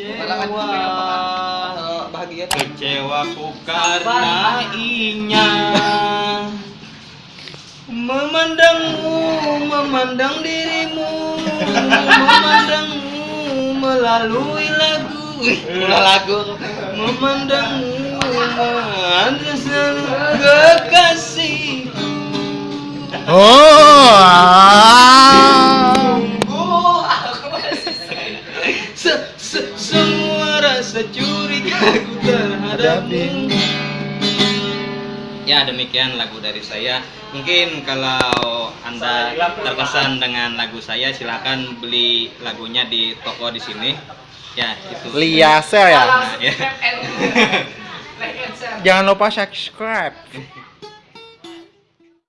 kecewa. Bahagia kecewaku karena inya. Memandangmu memandang dirimu. Memandangmu melalui lagu. Ulah lagu. Memandangmu memandang kekasih oh ah. Oh, Se, Semua rasa curigaku terhadapmu Ya demikian lagu dari saya Mungkin kalau anda terkesan dengan lagu saya silahkan beli lagunya di toko di sini Ya itu Liase ya. Nah, ya. Jangan lupa subscribe.